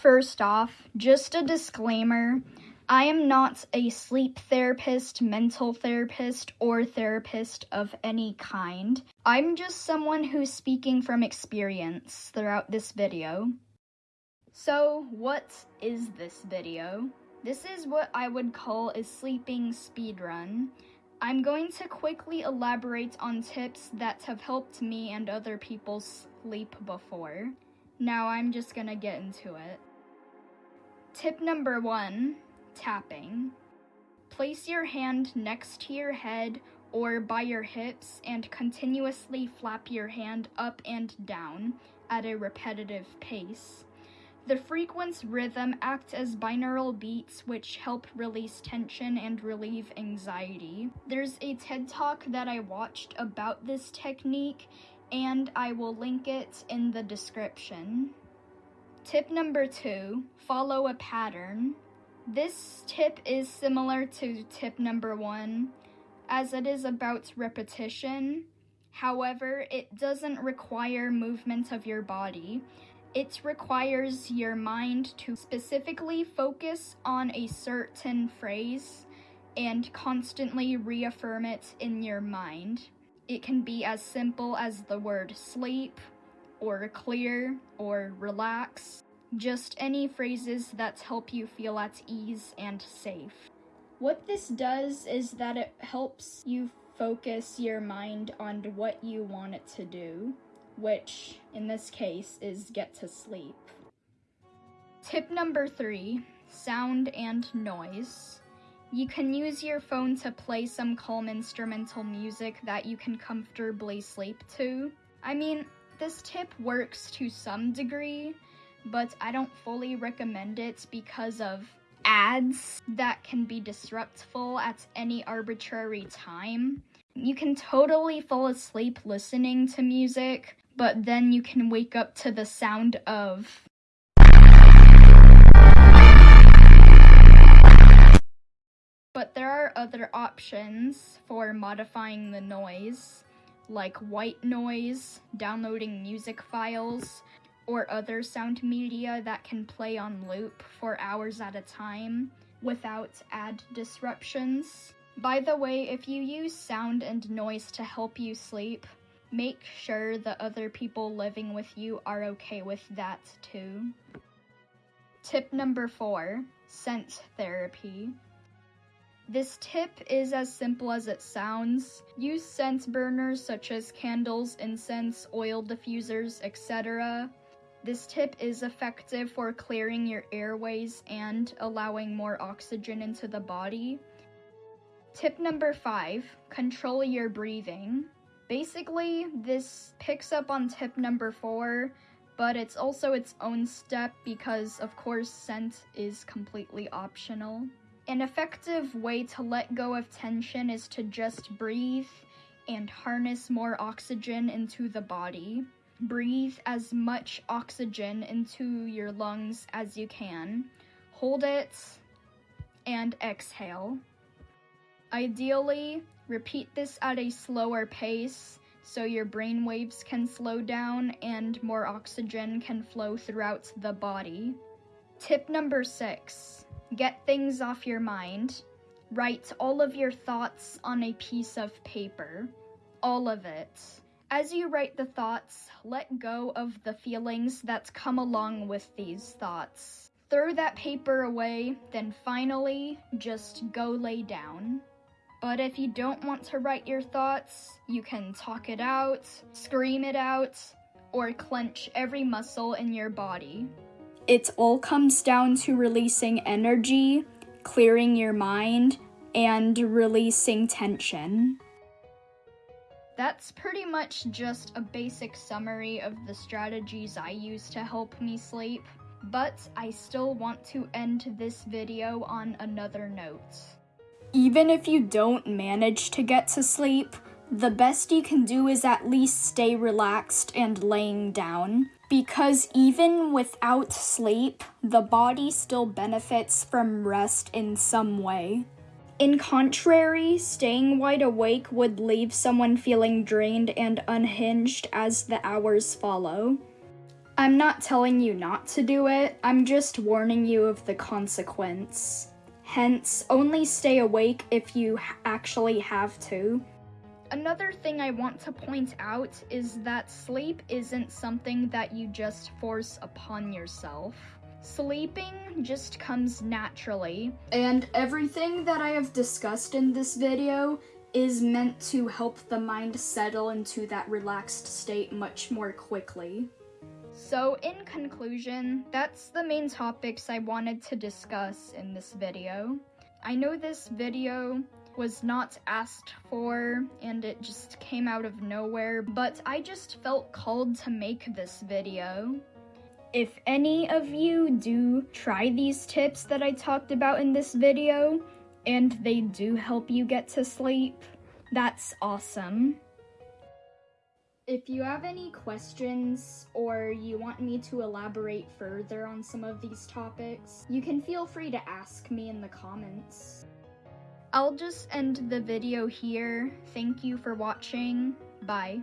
First off, just a disclaimer I am not a sleep therapist, mental therapist, or therapist of any kind. I'm just someone who's speaking from experience throughout this video. So, what is this video? This is what I would call a sleeping speedrun. I'm going to quickly elaborate on tips that have helped me and other people sleep before. Now I'm just gonna get into it. Tip number one tapping. Place your hand next to your head or by your hips and continuously flap your hand up and down at a repetitive pace. The frequency rhythm acts as binaural beats which help release tension and relieve anxiety. There's a TED Talk that I watched about this technique and I will link it in the description. Tip number two, follow a pattern. This tip is similar to tip number one, as it is about repetition. However, it doesn't require movement of your body. It requires your mind to specifically focus on a certain phrase and constantly reaffirm it in your mind. It can be as simple as the word sleep, or clear, or relax. Just any phrases that help you feel at ease and safe. What this does is that it helps you focus your mind on what you want it to do, which in this case is get to sleep. Tip number three sound and noise. You can use your phone to play some calm instrumental music that you can comfortably sleep to. I mean, this tip works to some degree, but I don't fully recommend it because of ads that can be disruptful at any arbitrary time. You can totally fall asleep listening to music, but then you can wake up to the sound of. But there are other options for modifying the noise, like white noise, downloading music files, or other sound media that can play on loop for hours at a time without ad disruptions. By the way, if you use sound and noise to help you sleep, make sure the other people living with you are okay with that too. Tip number four scent therapy. This tip is as simple as it sounds. Use scent burners such as candles, incense, oil diffusers, etc. This tip is effective for clearing your airways and allowing more oxygen into the body. Tip number five control your breathing. Basically, this picks up on tip number four, but it's also its own step because, of course, scent is completely optional. An effective way to let go of tension is to just breathe and harness more oxygen into the body breathe as much oxygen into your lungs as you can. Hold it and exhale. Ideally, repeat this at a slower pace so your brain waves can slow down and more oxygen can flow throughout the body. Tip number six get things off your mind. Write all of your thoughts on a piece of paper. All of it. As you write the thoughts, let go of the feelings that come along with these thoughts. Throw that paper away, then finally, just go lay down. But if you don't want to write your thoughts, you can talk it out, scream it out, or clench every muscle in your body. It all comes down to releasing energy, clearing your mind, and releasing tension. That's pretty much just a basic summary of the strategies I use to help me sleep, but I still want to end this video on another note. Even if you don't manage to get to sleep, the best you can do is at least stay relaxed and laying down. Because even without sleep, the body still benefits from rest in some way. In contrary, staying wide awake would leave someone feeling drained and unhinged as the hours follow. I'm not telling you not to do it, I'm just warning you of the consequence. Hence, only stay awake if you actually have to. Another thing I want to point out is that sleep isn't something that you just force upon yourself. Sleeping just comes naturally. And everything that I have discussed in this video is meant to help the mind settle into that relaxed state much more quickly. So, in conclusion, that's the main topics I wanted to discuss in this video. I know this video was not asked for and it just came out of nowhere, but I just felt called to make this video. If any of you do try these tips that I talked about in this video, and they do help you get to sleep, that's awesome. If you have any questions or you want me to elaborate further on some of these topics, you can feel free to ask me in the comments. I'll just end the video here. Thank you for watching. Bye.